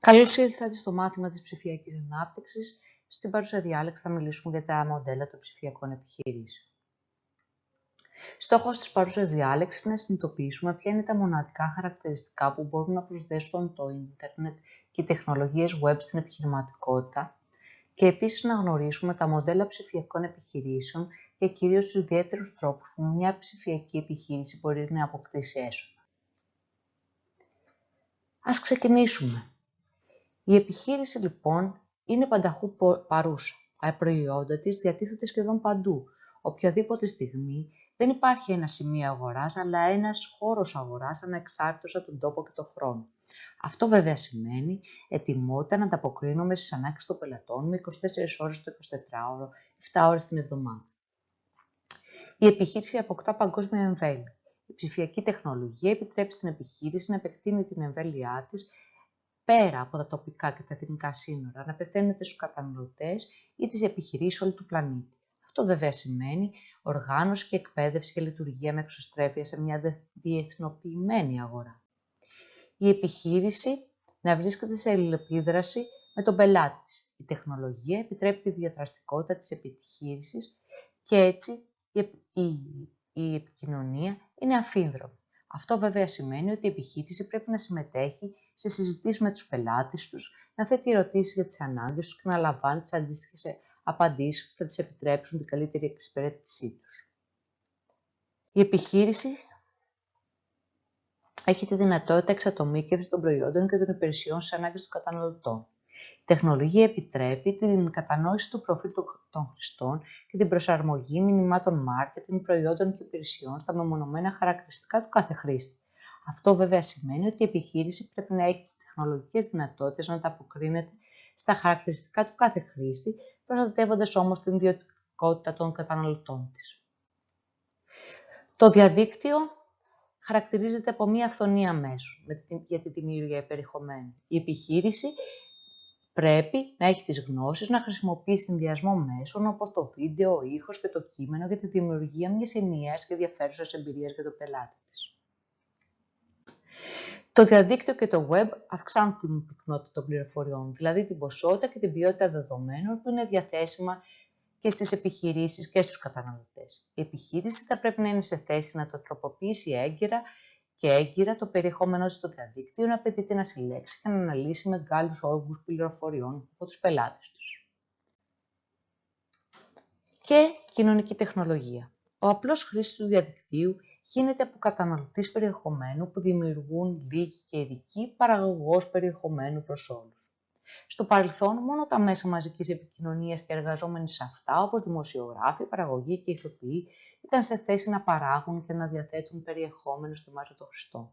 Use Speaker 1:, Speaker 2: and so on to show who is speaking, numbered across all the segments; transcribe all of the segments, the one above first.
Speaker 1: Καλώς ήλθατε στο μάθημα της ψηφιακής ανάπτυξης. Στην παρούσα διάλεξη θα μιλήσουμε για τα μοντέλα των ψηφιακών επιχειρήσεων. Στόχος της παρούσας διάλεξης είναι να συνειδητοποιήσουμε ποια είναι τα μοναδικά χαρακτηριστικά που μπορούν να προσδέσουν το ίντερνετ και οι τεχνολογίες web στην επιχειρηματικότητα και επίσης να γνωρίσουμε τα μοντέλα ψηφιακών επιχειρήσεων και κυρίως τους ιδιαίτερους τρόπους που μια ψηφιακή επιχείρηση μπορεί να αποκτήσει έσοδα. Ας ξεκινήσουμε. Η επιχείρηση λοιπόν είναι πανταχού παρούσα. Τα προϊόντα της διατίθεται σχεδόν παντού. Οποιαδήποτε στιγμή δεν υπάρχει ένα σημείο αγοράς, αλλά ένας χώρος αγοράς ανεξάρτητος από τον τόπο και τον χρόνο. Αυτό βέβαια σημαίνει ετοιμότητα να ανταποκρίνουμε στις ανάγκες των πελατών με 24 ώρες το 24ωρο, 7 ώρες την εβδομάδα. Η επιχείρηση αποκτά παγκόσμια εμβέλεια. Η ψηφιακή τεχνολογία επιτρέπει στην επιχείρηση να επεκτείνει την εμβέλειά της πέρα από τα τοπικά και τα εθνικά σύνορα, να πεθαίνεται στους καταναλωτές ή τις επιχειρήσεις όλου του πλανήτη. Αυτό βέβαια σημαίνει οργάνωση και εκπαίδευση και λειτουργία με εξωστρέφεια σε μια διεθνοποιημένη αγορά. Η επιχείρηση να βρίσκεται σε αλληλεπίδραση με τον πελάτη της. Η τεχνολογία επιτρέπει τη διαδραστικότητα της επιχείρησης και έτσι η, η, η επικοινωνία είναι αφίδρομη. Αυτό βέβαια σημαίνει ότι η επιχείρηση πρέπει να συμμετέχει σε συζητήσεις με τους πελάτες τους, να θέτει ερωτήσεις για τις ανάγκες τους και να λαμβάνει τις αντίστοιχες απαντήσεις που θα τις επιτρέψουν την καλύτερη εξυπηρέτησή τους. Η επιχείρηση έχει τη δυνατότητα εξατομίκευσης των προϊόντων και των υπηρεσιών σε ανάγκες των καταναλωτών. Η τεχνολογία επιτρέπει την κατανόηση του προφίλ των χρηστών και την προσαρμογή μηνυμάτων marketing, προϊόντων και υπηρεσιών στα μεμονωμένα χαρακτηριστικά του κάθε χρήστη. Αυτό βέβαια σημαίνει ότι η επιχείρηση πρέπει να έχει τις τεχνολογικές δυνατότητες να ανταποκρίνεται στα χαρακτηριστικά του κάθε χρήστη, προστατεύοντας όμως την ιδιωτικότητα των καταναλωτών της. Το διαδίκτυο χαρακτηρίζεται από μία αυθονία μέσου για τη δημιουργία περιεχομένου. Η επιχείρηση πρέπει να έχει τις γνώσεις να χρησιμοποιεί συνδυασμό μέσων όπως το βίντεο, ο ήχος και το κείμενο για τη δημιουργία μιας ενιαίας και ενδιαφέρουσας εμπειρίας για τον πελάτη της. Το διαδίκτυο και το web αυξάνουν την πυκνότητα των πληροφοριών, δηλαδή την ποσότητα και την ποιότητα δεδομένων που είναι διαθέσιμα και στις επιχειρήσεις και στους καταναλωτές. Η επιχείρηση θα πρέπει να είναι σε θέση να το τροποποιήσει έγκαιρα και έγκυρα το περιεχόμενο στο διαδίκτυο να απαιτείται να συλλέξει και να αναλύσει μεγάλους όγκους πληροφοριών από τους πελάτες τους. Και κοινωνική τεχνολογία. Ο απλός χρήστης του διαδικτύου γίνεται από καταναλωτής περιεχομένου που δημιουργούν λίγοι και ειδικοί παραγωγός περιεχομένου προς όλους. Στο παρελθόν, μόνο τα μέσα μαζικής επικοινωνίας και εργαζόμενοι σε αυτά, όπως δημοσιογράφοι, παραγωγοί και ηθοποιοί, ήταν σε θέση να παράγουν και να διαθέτουν περιεχόμενο στο μέσο των χρηστών.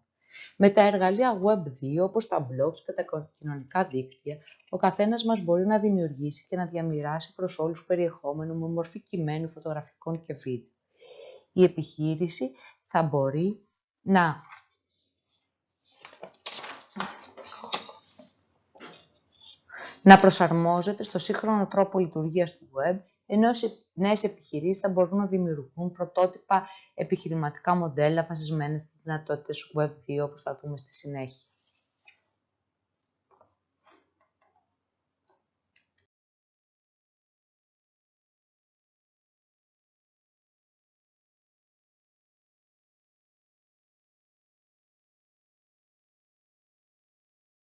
Speaker 1: Με τα εργαλεία Web2, όπως τα blogs και τα κοινωνικά δίκτυα, ο καθένας μας μπορεί να δημιουργήσει και να διαμοιράσει προς όλους περιεχόμενο με μορφή κειμένου, φωτογραφικών και βίντεο. Η επιχείρηση θα μπορεί να να προσαρμόζεται στο σύγχρονο τρόπο λειτουργίας του web, ενώ οι νέες επιχειρήσεις θα μπορούν να δημιουργούν πρωτότυπα επιχειρηματικά μοντέλα βασισμένα στις δυνατότητες Web2, όπως θα δούμε στη συνέχεια.